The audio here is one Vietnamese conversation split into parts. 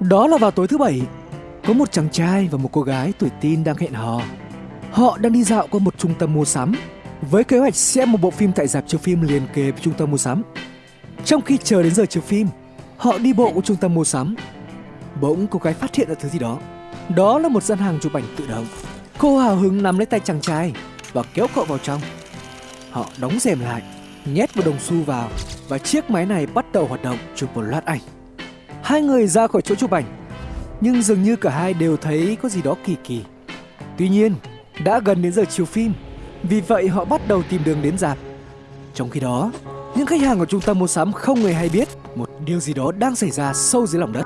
Đó là vào tối thứ bảy, có một chàng trai và một cô gái tuổi teen đang hẹn hò. Họ đang đi dạo qua một trung tâm mua sắm với kế hoạch xem một bộ phim tại dạp chiếu phim liền kề với trung tâm mua sắm. Trong khi chờ đến giờ chiếu phim, họ đi bộ qua trung tâm mua sắm. Bỗng cô gái phát hiện ra thứ gì đó. Đó là một gian hàng chụp ảnh tự động. Cô hào hứng nắm lấy tay chàng trai và kéo cậu vào trong. Họ đóng rèm lại, nhét một đồng xu vào và chiếc máy này bắt đầu hoạt động chụp một loạt ảnh. Hai người ra khỏi chỗ chụp ảnh, nhưng dường như cả hai đều thấy có gì đó kỳ kỳ. Tuy nhiên, đã gần đến giờ chiếu phim, vì vậy họ bắt đầu tìm đường đến dạp. Trong khi đó, những khách hàng của trung tâm mua sắm không hề hay biết một điều gì đó đang xảy ra sâu dưới lòng đất.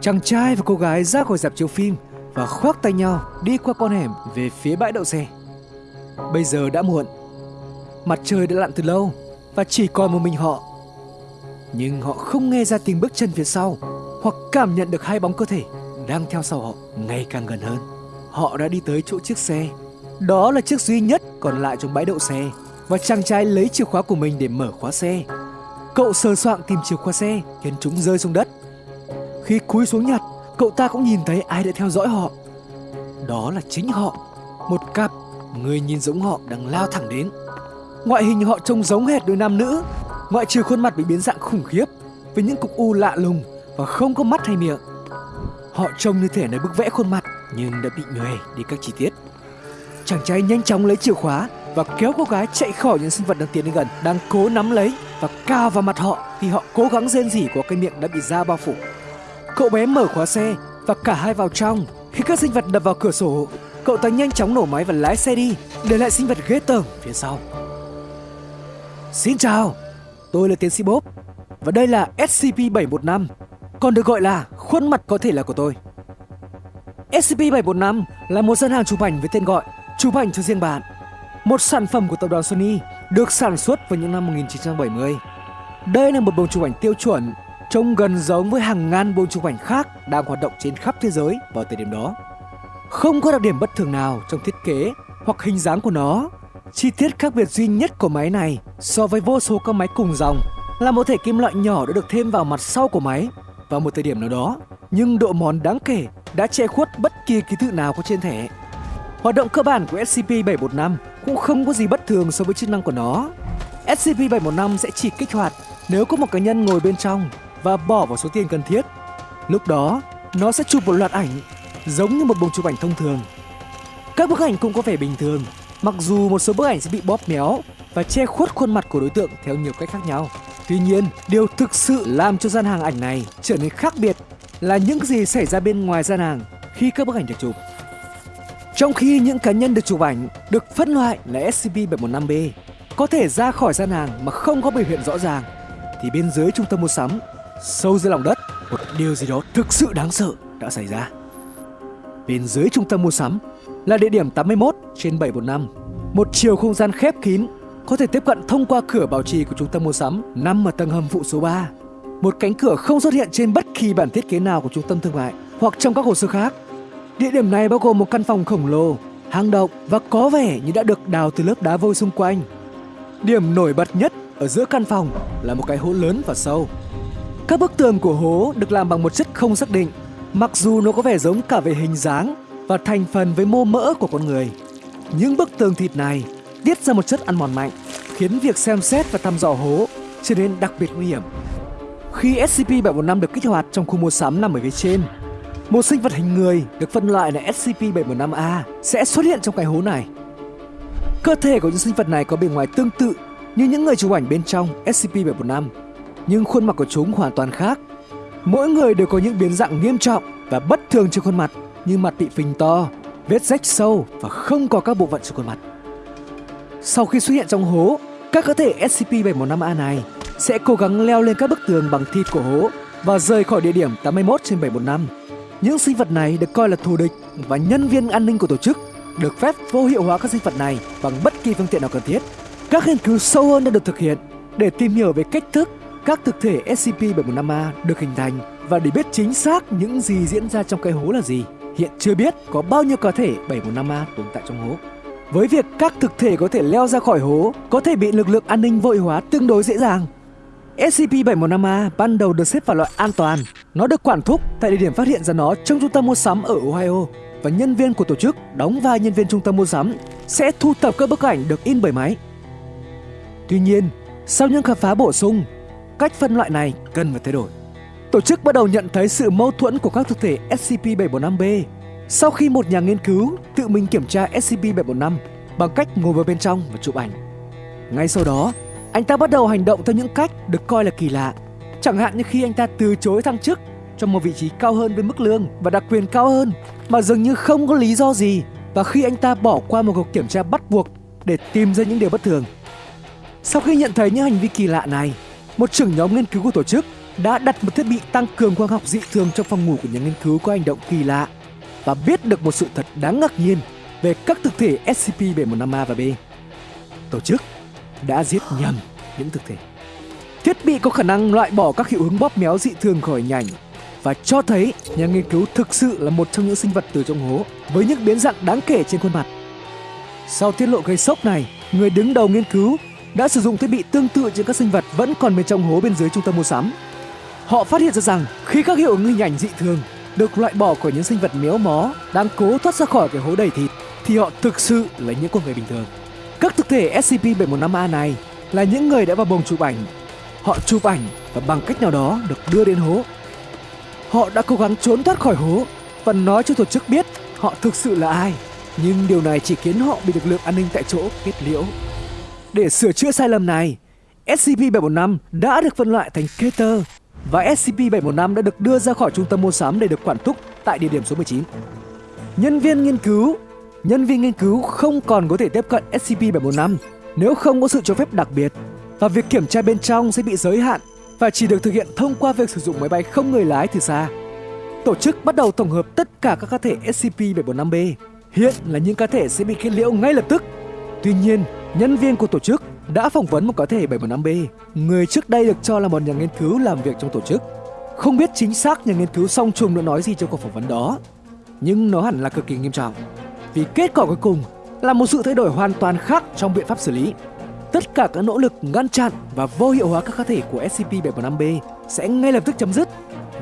Chàng trai và cô gái ra khỏi dạp chiếu phim và khoác tay nhau đi qua con hẻm về phía bãi đậu xe. Bây giờ đã muộn, mặt trời đã lặn từ lâu và chỉ còn một mình họ. Nhưng họ không nghe ra tiếng bước chân phía sau hoặc cảm nhận được hai bóng cơ thể đang theo sau họ ngày càng gần hơn. Họ đã đi tới chỗ chiếc xe. Đó là chiếc duy nhất còn lại trong bãi đậu xe và chàng trai lấy chìa khóa của mình để mở khóa xe. Cậu sờ soạng tìm chìa khóa xe khiến chúng rơi xuống đất. Khi cúi xuống nhặt, cậu ta cũng nhìn thấy ai đã theo dõi họ. Đó là chính họ, một cặp người nhìn giống họ đang lao thẳng đến. Ngoại hình họ trông giống hệt đôi nam nữ, ngoại trừ khuôn mặt bị biến dạng khủng khiếp với những cục u lạ lùng và không có mắt hay miệng. Họ trông như thể nơi bức vẽ khuôn mặt nhưng đã bị nhòe đi các chi tiết. Chàng trai nhanh chóng lấy chìa khóa và kéo cô gái chạy khỏi những sinh vật đang tiến đến gần, đang cố nắm lấy và cao vào mặt họ khi họ cố gắng rên rỉ của cái miệng đã bị da bao phủ. Cậu bé mở khóa xe và cả hai vào trong. Khi các sinh vật đập vào cửa sổ, cậu ta nhanh chóng nổ máy và lái xe đi, để lại sinh vật ghê tởm phía sau. Xin chào, tôi là tiến sĩ Bob và đây là SCP-715, còn được gọi là khuôn mặt có thể là của tôi. SCP-715 là một gian hàng chụp ảnh với tên gọi chụp ảnh cho riêng bạn. Một sản phẩm của tập đoàn Sony được sản xuất vào những năm 1970. Đây là một bông chụp ảnh tiêu chuẩn, trông gần giống với hàng ngàn bông chụp ảnh khác đang hoạt động trên khắp thế giới vào thời điểm đó. Không có đặc điểm bất thường nào trong thiết kế hoặc hình dáng của nó. Chi tiết khác biệt duy nhất của máy này so với vô số các máy cùng dòng là một thể kim loại nhỏ đã được thêm vào mặt sau của máy vào một thời điểm nào đó, nhưng độ mòn đáng kể đã che khuất bất kỳ ký tự nào có trên thẻ. Hoạt động cơ bản của SCP-715 cũng không có gì bất thường so với chức năng của nó. SCP-715 sẽ chỉ kích hoạt nếu có một cá nhân ngồi bên trong và bỏ vào số tiền cần thiết. Lúc đó, nó sẽ chụp một loạt ảnh giống như một bông chụp ảnh thông thường. Các bức ảnh cũng có vẻ bình thường, mặc dù một số bức ảnh sẽ bị bóp méo và che khuất khuôn mặt của đối tượng theo nhiều cách khác nhau. Tuy nhiên, điều thực sự làm cho gian hàng ảnh này trở nên khác biệt là những gì xảy ra bên ngoài gian hàng khi các bức ảnh được chụp. Trong khi những cá nhân được chụp ảnh được phân loại là SCP-715B có thể ra khỏi gian hàng mà không có biểu hiện rõ ràng thì bên dưới trung tâm mua sắm, sâu dưới lòng đất, một điều gì đó thực sự đáng sợ đã xảy ra. Bên dưới trung tâm mua sắm là địa điểm 81 trên 715, một chiều không gian khép kín có thể tiếp cận thông qua cửa bảo trì của trung tâm mua sắm nằm ở tầng hầm phụ số 3. Một cánh cửa không xuất hiện trên bất kỳ bản thiết kế nào của trung tâm thương mại hoặc trong các hồ sơ khác. Địa điểm này bao gồm một căn phòng khổng lồ, hang động và có vẻ như đã được đào từ lớp đá vôi xung quanh. Điểm nổi bật nhất ở giữa căn phòng là một cái hố lớn và sâu. Các bức tường của hố được làm bằng một chất không xác định, mặc dù nó có vẻ giống cả về hình dáng và thành phần với mô mỡ của con người. Những bức tường thịt này tiết ra một chất ăn mòn mạnh, khiến việc xem xét và thăm dò hố trở nên đặc biệt nguy hiểm. Khi SCP-715 được kích hoạt trong khu mua sắm nằm ở phía trên, một sinh vật hình người được phân loại là SCP-715A sẽ xuất hiện trong cái hố này. Cơ thể của những sinh vật này có bề ngoài tương tự như những người chụp ảnh bên trong SCP-715, nhưng khuôn mặt của chúng hoàn toàn khác. Mỗi người đều có những biến dạng nghiêm trọng và bất thường trên khuôn mặt như mặt bị phình to, vết rách sâu và không có các bộ phận trên khuôn mặt. Sau khi xuất hiện trong hố, các cá thể SCP-715A này sẽ cố gắng leo lên các bức tường bằng thịt của hố và rời khỏi địa điểm 81 trên 715. Những sinh vật này được coi là thù địch và nhân viên an ninh của tổ chức được phép vô hiệu hóa các sinh vật này bằng bất kỳ phương tiện nào cần thiết. Các nghiên cứu sâu hơn đã được thực hiện để tìm hiểu về cách thức các thực thể SCP-715A được hình thành và để biết chính xác những gì diễn ra trong cái hố là gì. Hiện chưa biết có bao nhiêu cá thể 715A tồn tại trong hố. Với việc các thực thể có thể leo ra khỏi hố có thể bị lực lượng an ninh vội hóa tương đối dễ dàng. SCP-715A ban đầu được xếp vào loại an toàn Nó được quản thúc tại địa điểm phát hiện ra nó trong trung tâm mua sắm ở Ohio và nhân viên của tổ chức đóng vai nhân viên trung tâm mua sắm sẽ thu thập các bức ảnh được in bởi máy. Tuy nhiên, sau những khám phá bổ sung, cách phân loại này cần phải thay đổi. Tổ chức bắt đầu nhận thấy sự mâu thuẫn của các thực thể SCP-745-B sau khi một nhà nghiên cứu tự mình kiểm tra SCP-745 bằng cách ngồi vào bên trong và chụp ảnh. Ngay sau đó, anh ta bắt đầu hành động theo những cách được coi là kỳ lạ. Chẳng hạn như khi anh ta từ chối thăng chức cho một vị trí cao hơn với mức lương và đặc quyền cao hơn mà dường như không có lý do gì và khi anh ta bỏ qua một cuộc kiểm tra bắt buộc để tìm ra những điều bất thường. Sau khi nhận thấy những hành vi kỳ lạ này, một trưởng nhóm nghiên cứu của tổ chức đã đặt một thiết bị tăng cường quang học dị thường trong phòng ngủ của nhà nghiên cứu có hành động kỳ lạ và biết được một sự thật đáng ngạc nhiên về các thực thể SCP-715A và B. Tổ chức đã giết nhầm những thực thể. Thiết bị có khả năng loại bỏ các hiệu ứng bóp méo dị thường khỏi hình ảnh và cho thấy nhà nghiên cứu thực sự là một trong những sinh vật từ trong hố với những biến dạng đáng kể trên khuôn mặt. Sau tiết lộ gây sốc này, người đứng đầu nghiên cứu đã sử dụng thiết bị tương tự trên các sinh vật vẫn còn bên trong hố bên dưới trung tâm mua sắm. Họ phát hiện ra rằng khi các hiệu ứng hình ảnh dị thường được loại bỏ khỏi những sinh vật méo mó đang cố thoát ra khỏi cái hố đầy thịt thì họ thực sự là những con người bình thường. Các thực thể SCP-715A này là những người đã vào bồng chụp ảnh. Họ chụp ảnh và bằng cách nào đó được đưa đến hố. Họ đã cố gắng trốn thoát khỏi hố và nói cho tổ chức biết họ thực sự là ai. Nhưng điều này chỉ khiến họ bị lực lượng an ninh tại chỗ kết liễu. Để sửa chữa sai lầm này, SCP-715 đã được phân loại thành Keter và SCP-715 đã được đưa ra khỏi trung tâm mua sắm để được quản thúc tại địa điểm số 19. Nhân viên nghiên cứu Nhân viên nghiên cứu không còn có thể tiếp cận SCP-715 nếu không có sự cho phép đặc biệt và việc kiểm tra bên trong sẽ bị giới hạn và chỉ được thực hiện thông qua việc sử dụng máy bay không người lái từ xa. Tổ chức bắt đầu tổng hợp tất cả các cá thể SCP-745-B. Hiện là những cá thể sẽ bị kết liễu ngay lập tức. Tuy nhiên, nhân viên của tổ chức đã phỏng vấn một cá thể 715B, người trước đây được cho là một nhà nghiên cứu làm việc trong tổ chức. Không biết chính xác nhà nghiên cứu song trùng đã nói gì trong cuộc phỏng vấn đó, nhưng nó hẳn là cực kỳ nghiêm trọng. Vì kết quả cuối cùng là một sự thay đổi hoàn toàn khác trong biện pháp xử lý. Tất cả các nỗ lực ngăn chặn và vô hiệu hóa các cá thể của SCP-715B sẽ ngay lập tức chấm dứt.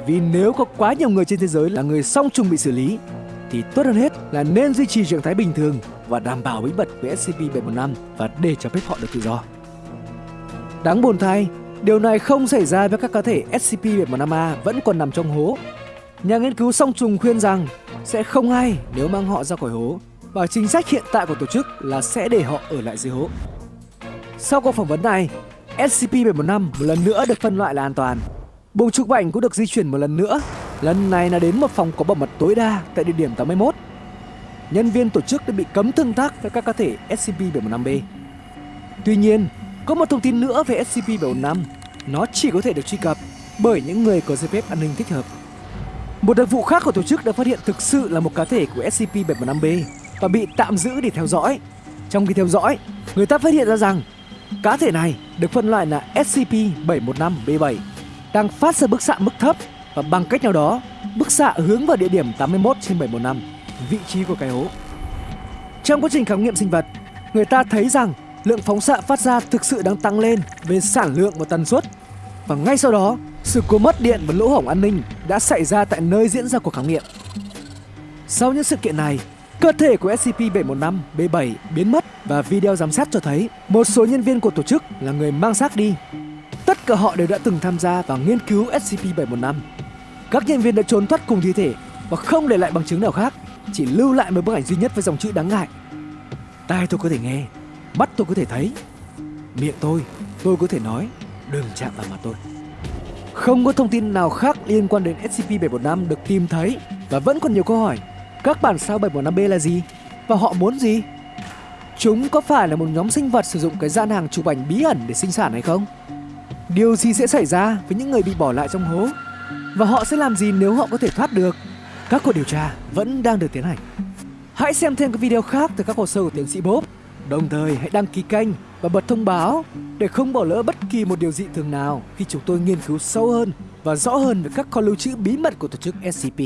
Vì nếu có quá nhiều người trên thế giới là người song trùng bị xử lý, thì tốt hơn hết là nên duy trì trạng thái bình thường và đảm bảo bí mật với SCP-715 và để cho phép họ được tự do. Đáng buồn thay, điều này không xảy ra với các cá thể SCP-715A vẫn còn nằm trong hố. Nhà nghiên cứu song trùng khuyên rằng sẽ không hay nếu mang họ ra khỏi hố và chính sách hiện tại của tổ chức là sẽ để họ ở lại dưới hố. Sau cuộc phỏng vấn này, SCP-715 một lần nữa được phân loại là an toàn. Buồng chụp ảnh cũng được di chuyển một lần nữa, lần này là đến một phòng có bảo mật tối đa tại địa điểm 81 nhân viên tổ chức đã bị cấm tương tác với các cá thể SCP-715B. Tuy nhiên, có một thông tin nữa về SCP-715, nó chỉ có thể được truy cập bởi những người có giấy phép an ninh thích hợp. Một đặc vụ khác của tổ chức đã phát hiện thực sự là một cá thể của SCP-715B và bị tạm giữ để theo dõi. Trong khi theo dõi, người ta phát hiện ra rằng cá thể này được phân loại là SCP-715B7 đang phát ra bức xạ mức thấp và bằng cách nào đó, bức xạ hướng vào địa điểm 81 trên 715 vị trí của cái hố. Trong quá trình khám nghiệm sinh vật, người ta thấy rằng lượng phóng xạ phát ra thực sự đang tăng lên về sản lượng và tần suất. Và ngay sau đó, sự cố mất điện và lỗ hổng an ninh đã xảy ra tại nơi diễn ra cuộc khám nghiệm. Sau những sự kiện này, cơ thể của SCP-715-B7 biến mất và video giám sát cho thấy một số nhân viên của tổ chức là người mang xác đi. Tất cả họ đều đã từng tham gia vào nghiên cứu SCP-715. Các nhân viên đã trốn thoát cùng thi thể và không để lại bằng chứng nào khác chỉ lưu lại một bức ảnh duy nhất với dòng chữ đáng ngại. Tai tôi có thể nghe, mắt tôi có thể thấy, miệng tôi tôi có thể nói, đừng chạm vào mặt tôi. Không có thông tin nào khác liên quan đến SCP-715 được tìm thấy và vẫn còn nhiều câu hỏi, các bản sao 715B là gì và họ muốn gì? Chúng có phải là một nhóm sinh vật sử dụng cái gian hàng chụp ảnh bí ẩn để sinh sản hay không? Điều gì sẽ xảy ra với những người bị bỏ lại trong hố? Và họ sẽ làm gì nếu họ có thể thoát được? Các cuộc điều tra vẫn đang được tiến hành. Hãy xem thêm các video khác từ các hồ sơ của tiến sĩ Bob. Đồng thời, hãy đăng ký kênh và bật thông báo để không bỏ lỡ bất kỳ một điều dị thường nào khi chúng tôi nghiên cứu sâu hơn và rõ hơn về các kho lưu trữ bí mật của tổ chức SCP.